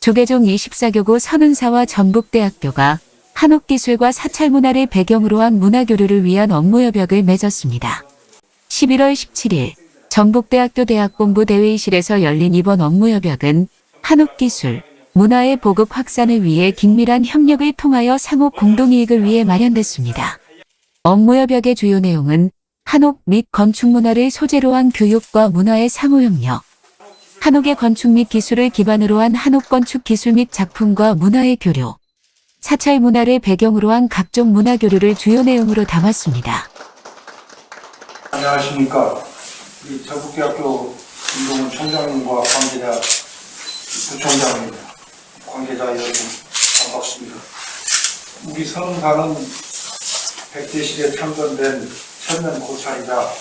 조계종 24교구 선운사와 전북대학교가 한옥기술과 사찰문화를 배경으로 한 문화교류를 위한 업무협약을 맺었습니다. 11월 17일 전북대학교 대학본부 대회의실에서 열린 이번 업무협약은 한옥기술, 문화의 보급 확산을 위해 긴밀한 협력을 통하여 상호 공동이익을 위해 마련됐습니다. 업무협약의 주요 내용은 한옥 및 건축문화를 소재로 한 교육과 문화의 상호협력, 한옥의 건축 및 기술을 기반으로 한 한옥 건축 기술 및 작품과 문화의 교류, 사찰 문화를 배경으로 한 각종 문화 교류를 주요 내용으로 담았습니다. 안녕하십니까. 우리 전북대학교 김동훈 총장님과 관계자 부총장님, 관계자 여러분 반갑습니다. 우리 선흥사는 백제 시대 창건된 천년 고찰이자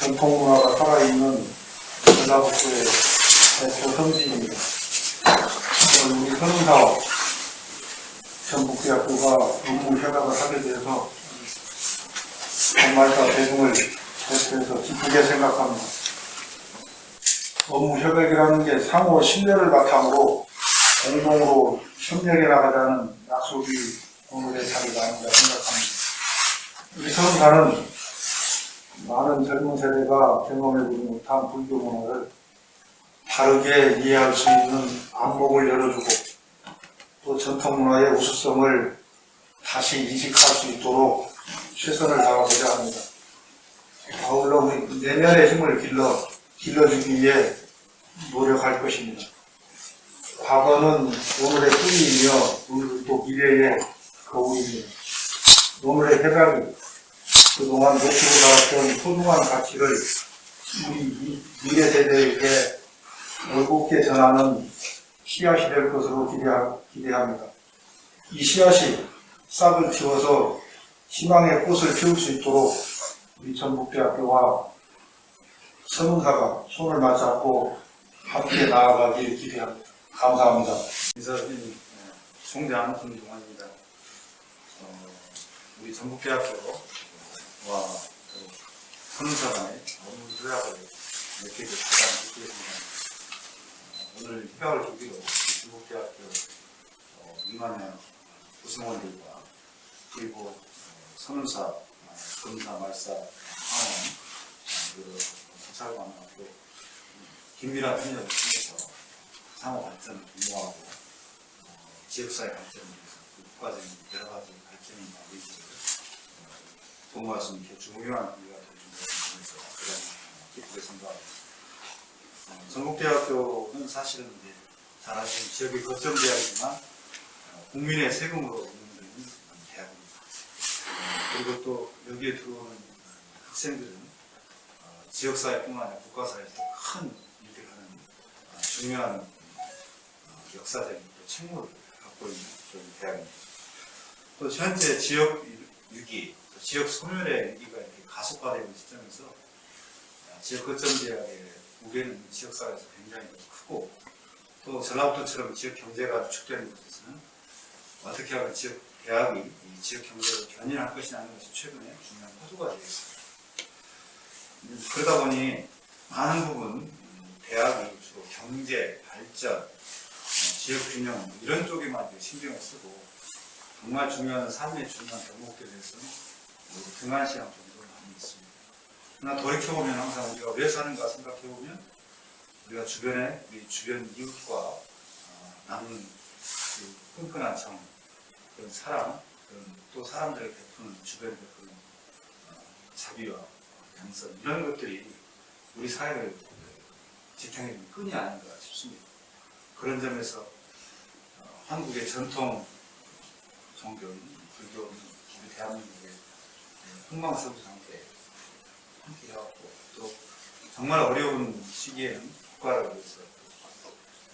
전통문화가 살아있는 전라북도의 대표 성지입니다. 오늘 우리 선흥사와 전북대학교가 업무 협약을 하게 돼서 정말과 대중을 대표해서 기쁘게 생각합니다. 업무 협약이라는 게 상호 신뢰를 바탕으로 공동으로 협력해 나가자는 약속이 오늘의 자리가 아닌가 생각합니다. 우리 서른사는 많은 젊은 세대가 경험해보지 못한 불교 문화를 바르게 이해할 수 있는 안목을 열어주고 또 전통 문화의 우수성을 다시 인식할 수 있도록 최선을 다하고자 합니다. 아울러 우리 내면의 힘을 길러, 길러주기 위해 노력할 것입니다. 과거는 오늘의 뿌리이며 오늘은 또 미래의 거울이며 오늘의 해각이 그동안 놓치고 나왔던 소중한 가치를 우리 미- 미래 세대에게 올곧게 전하는 씨앗이 될 것으로 기대하, 기대합니다. 이 씨앗이 싹을 틔워서 희망의 꽃을 피울 수 있도록 우리 전북대학교와 서문사가 손을 맞잡고 함께 나아가길 기대합니다. 감사합니다. 이사님 총장 김동환입니다. 어, 우리 전북대학교와 그 선사간의 업무 협약을 맺게 기쁘겠습니다. 어, 오늘 계기로 우리 전북대학교 어, 2만여 구성원들과 그리고 어, 선운사, 어, 검사, 말사, 항원, 그리고 또 긴밀한 협력을 통해서 상호 발전을 공모하고 어, 지역사회 발전을 위해서 그 국가적인 여러 가지 발전이나 의지를 어, 공모할 수 있는 게 중요한 기회가 되는 점에서 대단히 기쁘게 생각합니다. 어, 전북대학교는 사실은 이제 잘 아시는 지역의 거점 대학이지만 어, 국민의 세금으로 운영되는 대학입니다. 어, 그리고 또 여기에 들어오는 학생들은 어, 지역사회뿐만 아니라 국가사회에서 큰 일을 하는 어, 중요한 어, 역사적인 또 책무를 갖고 있는 그런 대학입니다. 또 현재 지역 또 지역 소멸의 위기가 이렇게 가속화되는 시점에서 어, 지역 거점 대학의 무게는 지역사회에서 굉장히 크고 또 전라북도처럼 지역 경제가 축되는 곳에서는 어떻게 하면 지역 대학이 이 지역 경제를 견인할 것이냐는 것이 최근에 중요한 화두가. 음, 그러다 보니 많은 부분 음, 대학이 주로 경제, 발전, 어, 지역 균형 이런 쪽에만 신경을 쓰고 정말 중요한 삶의 중요한 대목에 대해서는 모두 등한시한 정도로 많이 있습니다. 그러나 돌이켜보면 항상 우리가 왜 사는가 생각해보면 우리가 주변에 우리 주변 이웃과 어, 나누는 그 끈끈한 정, 그런 사랑, 그런 또 사람들에게 베푸는 주변에 베푸는 어, 자비와 양선 이런 것들이 우리 사회를 지탱해주는 끈이 아닌가 싶습니다. 그런 점에서 어, 한국의 전통 종교인 불교는 우리 대한민국의 흥망성쇠 상태에 함께 해왔고 또 정말 어려운 시기에는 국가를 위해서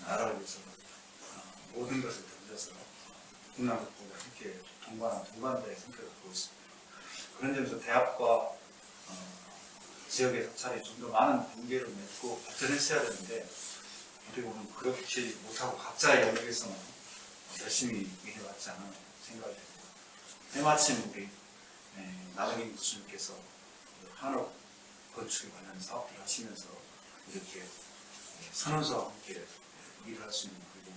나라를 위해서 어, 모든 것을 던져서 국난국부가 함께 동반한 동반자의 성격을 보고 있습니다. 그런 점에서 대학과 어, 지역의 사찰이 좀 더 많은 관계를 맺고 발전했어야 되는데 어떻게 보면 그렇지 못하고 각자의 영역에서만 열심히 해왔지 않은 생각이 듭니다. 때마침 우리 예, 나경인 교수님께서 그 한옥 건축에 관한 사업을 하시면서 이렇게 예, 선원서와 함께 일을 할 수 있는 그리고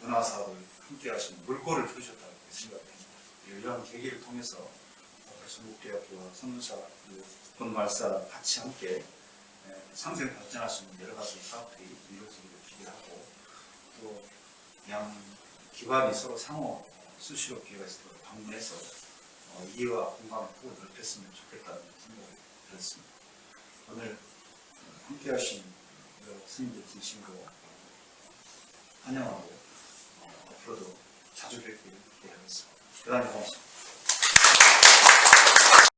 문화 사업을 함께 하시는 물꼬를 트셨다고 생각합니다. 이런 계기를 통해서 어, 전국대학교와 선문사, 본말사 같이 함께 에, 상생 발전할 수 있는 여러 가지 사업들이 이루어지기를 기대하고 또 양 기관이 서로 상호 수시로 기회가 때 방문해서 어, 이해와 공감을 더 넓혔으면 좋겠다는 생각이 들었습니다. 오늘 어, 함께 하신 여러 스님들 진심으로 환영하고 어, 앞으로도 자주 뵙기를 기대하겠습니다. 대단히 고맙습니다.